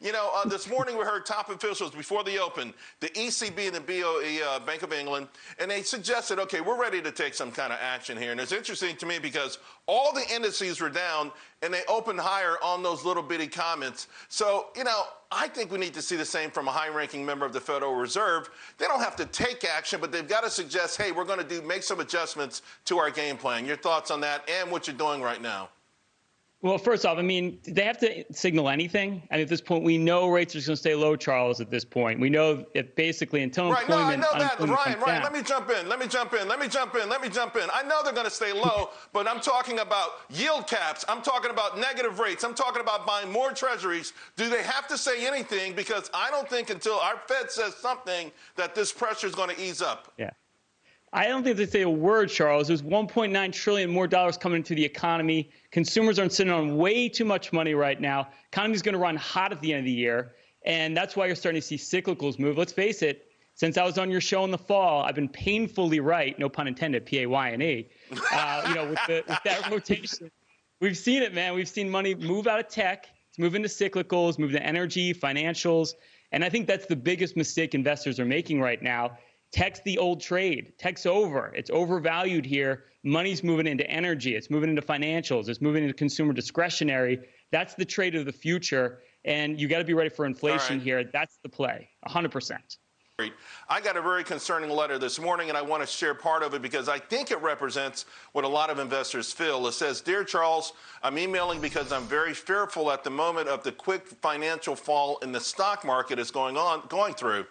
You know, uh, this morning we heard top officials before the open, the ECB and the BOE, uh, Bank of England, and they suggested, okay, we're ready to take some kind of action here. And it's interesting to me because all the indices were down and they opened higher on those little bitty comments. So, you know, I think we need to see the same from a high ranking member of the Federal Reserve. They don't have to take action, but they've got to suggest, hey, we're going to do make some adjustments to our game plan. Your thoughts on that and what you're doing right now? Well, first off, I mean, they have to signal anything? I mean, at this point, we know rates are going to stay low, Charles. At this point, we know that basically until right, employment. No, I know that, Ryan. Ryan, let me jump in. Let me jump in. Let me jump in. Let me jump in. I know they're going to stay low, but I'm talking about yield caps. I'm talking about negative rates. I'm talking about buying more treasuries. Do they have to say anything? Because I don't think until our Fed says something that this pressure is going to ease up. Yeah. I don't think they say a word, Charles. There's 1.9 trillion more dollars coming into the economy. Consumers aren't sitting on way too much money right now. Economy's going to run hot at the end of the year, and that's why you're starting to see cyclicals move. Let's face it. Since I was on your show in the fall, I've been painfully right, no pun intended, P A Y N E. Uh, you know, with, the, with that rotation, we've seen it, man. We've seen money move out of tech, it's move into cyclicals, move to energy, financials, and I think that's the biggest mistake investors are making right now Tech's the old trade. Tech's over. It's overvalued here. Money's moving into energy. It's moving into financials. It's moving into consumer discretionary. That's the trade of the future. And you got to be ready for inflation right. here. That's the play, 100%. I got a very concerning letter this morning, and I want to share part of it because I think it represents what a lot of investors feel. It says, Dear Charles, I'm emailing because I'm very fearful at the moment of the quick financial fall in the stock market is going on, going through.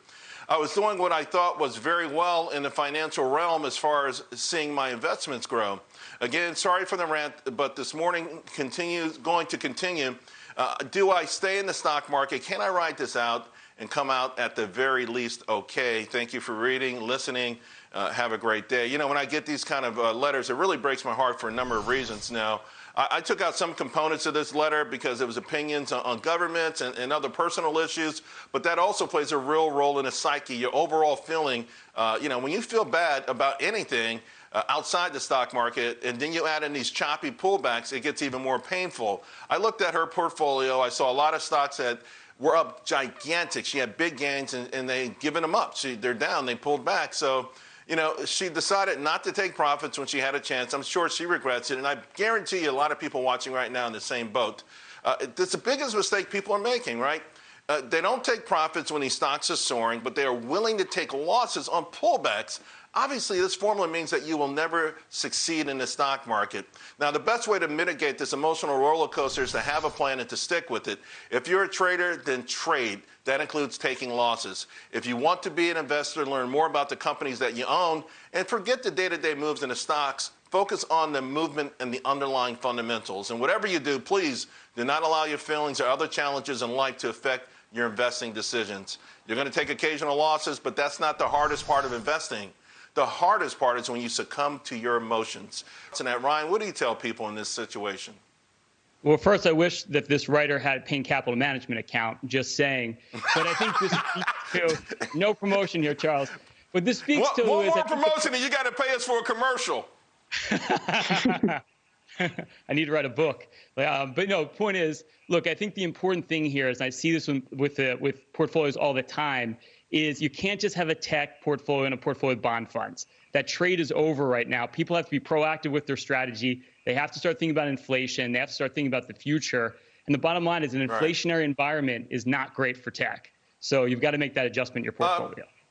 I was doing what I thought was very well in the financial realm as far as seeing my investments grow. Again, sorry for the rant, but this morning continues going to continue. Uh, do I stay in the stock market? Can I ride this out and come out at the very least okay? Thank you for reading, listening. Uh, have a great day. You know, when I get these kind of uh, letters, it really breaks my heart for a number of reasons now. I, I, took out some components of this letter because it was opinions on, on governments and, and, other personal issues, but that also plays a real role in the psyche, your overall feeling. Uh, you know, when you feel bad about anything, uh, outside the stock market, and then you add in these choppy pullbacks, it gets even more painful. I looked at her portfolio. I saw a lot of stocks that were up gigantic. She had big gains, and, and they given them up. She, they're down. They pulled back. So you know, she decided not to take profits when she had a chance. I'm sure she regrets it. And I guarantee you a lot of people watching right now in the same boat. Uh, it's the biggest mistake people are making, right? Uh, they don't take profits when these stocks are soaring, but they are willing to take losses on pullbacks Obviously, this formula means that you will never succeed in the stock market. Now, the best way to mitigate this emotional roller coaster is to have a plan and to stick with it. If you're a trader, then trade. That includes taking losses. If you want to be an investor, learn more about the companies that you own, and forget the day to day moves in the stocks. Focus on the movement and the underlying fundamentals. And whatever you do, please do not allow your feelings or other challenges in life to affect your investing decisions. You're going to take occasional losses, but that's not the hardest part of investing. The hardest part is when you succumb to your emotions. So now, Ryan, what do you tell people in this situation? Well, first, I wish that this writer had a Payne Capital Management account, just saying. But I think this speaks to no promotion here, Charles. But this speaks what, to one is more promotion, and you got to pay us for a commercial. I need to write a book. Um, but no, point is, look, I think the important thing here is, I see this with with, uh, with portfolios all the time, is you can't just have a tech portfolio and a portfolio of bond funds. That trade is over right now. People have to be proactive with their strategy. They have to start thinking about inflation. They have to start thinking about the future. And the bottom line is an inflationary right. environment is not great for tech. So you've got to make that adjustment in your uh, portfolio. Uh,